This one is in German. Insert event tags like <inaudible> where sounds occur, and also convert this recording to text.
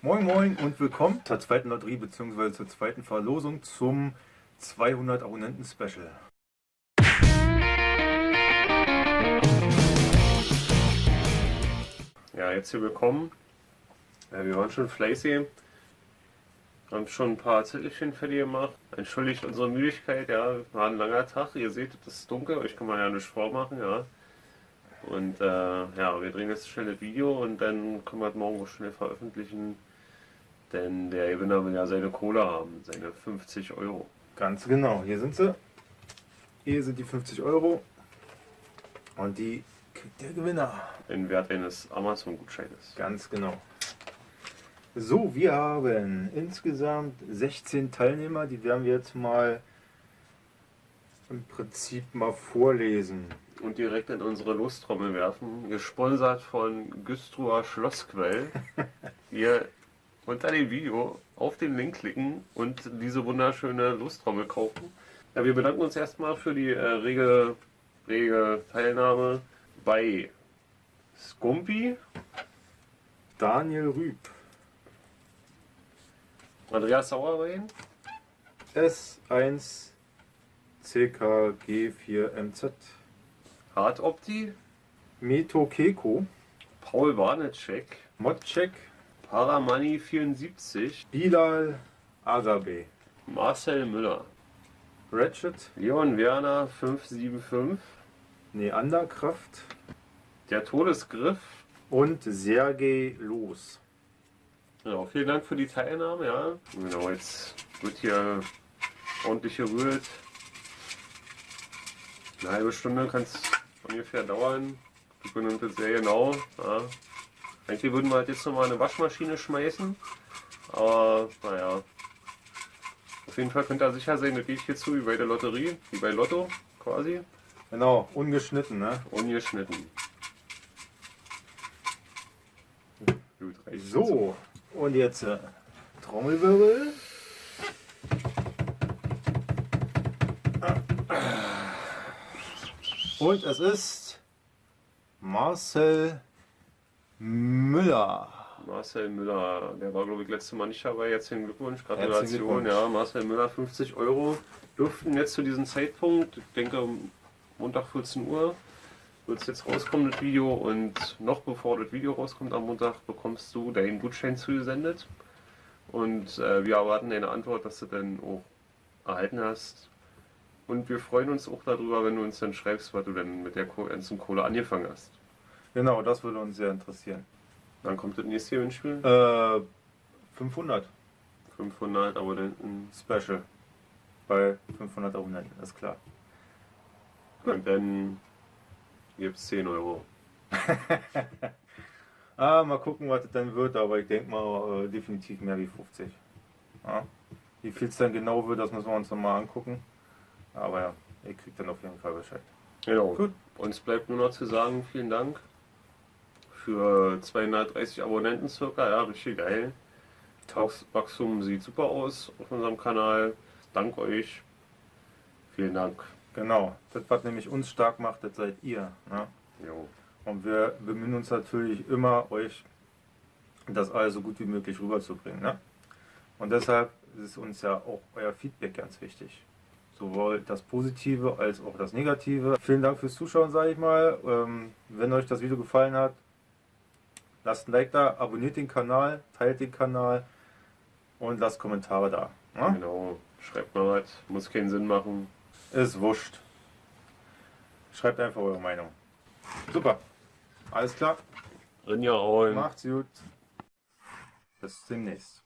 Moin Moin und willkommen zur zweiten Lotterie bzw. zur zweiten Verlosung zum 200 Abonnenten Special. Ja, jetzt hier willkommen. Ja, wir waren schon fleißig. Haben schon ein paar Zettelchen fertig gemacht. Entschuldigt unsere Müdigkeit, ja, war ein langer Tag. Ihr seht, es ist dunkel, euch kann man ja nicht vormachen, ja. Und äh, ja, wir drehen jetzt schnell das Video und dann können wir es morgen schnell veröffentlichen. Denn der Gewinner will ja seine Kohle haben, seine 50 Euro. Ganz genau, hier sind sie. Hier sind die 50 Euro. Und die kriegt der Gewinner. Den Wert eines Amazon-Gutscheines. Ganz genau. So, wir haben insgesamt 16 Teilnehmer. Die werden wir jetzt mal im Prinzip mal vorlesen. Und direkt in unsere Lostrommel werfen. Gesponsert von Güstrower Schlossquell. <laughs> Ihr unter dem Video auf den Link klicken und diese wunderschöne Lostrommel kaufen. Ja, wir bedanken uns erstmal für die äh, rege, rege Teilnahme bei Skumpi, Daniel Rüb, Andreas Sauerwein, S1 CKG4MZ, Hard Opti, Meto Keko, Paul Warnetschek, Modcheck, Paramoney 74, Bilal Agabe, Marcel Müller, Ratchet, Leon Werner 575, Neanderkraft der Todesgriff. und Sergei Los. Genau, vielen Dank für die Teilnahme, ja. Genau, jetzt wird hier ordentlich gerührt. Eine halbe Stunde kann es ungefähr dauern. Wir können das sehr genau. Ja. Eigentlich würden wir halt jetzt nochmal eine Waschmaschine schmeißen. Aber naja. Auf jeden Fall könnt ihr sicher sein, das geht hier zu wie bei der Lotterie, wie bei Lotto quasi. Genau, ungeschnitten, ne? Ungeschnitten. Gut, So, und jetzt äh, Trommelwirbel. Und es ist Marcel Müller. Marcel Müller, der war glaube ich letztes Mal nicht dabei. Herzlichen Glückwunsch, Gratulation. Glückwunsch. Ja, Marcel Müller, 50 Euro. Dürften jetzt zu diesem Zeitpunkt, ich denke Montag 14 Uhr, wird es jetzt rauskommen, das Video. Und noch bevor das Video rauskommt am Montag, bekommst du deinen Gutschein zugesendet. Und äh, wir erwarten deine Antwort, dass du dann auch erhalten hast. Und wir freuen uns auch darüber, wenn du uns dann schreibst, was du denn mit der ganzen Kohle angefangen hast. Genau, das würde uns sehr interessieren. Dann kommt das nächste Gewinnspiel. Äh, 500 500 Abonnenten. Special. Bei 500 Abonnenten, ist klar. Und dann gibt es 10 Euro. <laughs> Ah, mal gucken, was das dann wird, aber ich denke mal äh, definitiv mehr wie 50. Ja. Wie viel es dann genau wird, das müssen wir uns nochmal angucken. Aber ja, ihr kriegt dann auf jeden Fall Bescheid. Genau. Gut. Uns bleibt nur noch zu sagen, vielen Dank für 230 Abonnenten circa. Ja, richtig geil. Wachs- Wachstum sieht super aus auf unserem Kanal. Dank euch. Vielen Dank. Genau, das was nämlich uns stark macht, das seid ihr. Ne? Jo. Und wir bemühen uns natürlich immer, euch das alles so gut wie möglich rüberzubringen. Ne? Und deshalb ist uns ja auch euer Feedback ganz wichtig. Sowohl das Positive als auch das Negative. Vielen Dank fürs Zuschauen, sage ich mal. Ähm, wenn euch das Video gefallen hat, lasst ein Like da, abonniert den Kanal, teilt den Kanal und lasst Kommentare da. Ne? Genau. Schreibt mal was. Muss keinen Sinn machen. Ist wurscht. Schreibt einfach eure Meinung. Super. Alles klar. Rinja. Macht's gut. Bis demnächst.